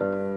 you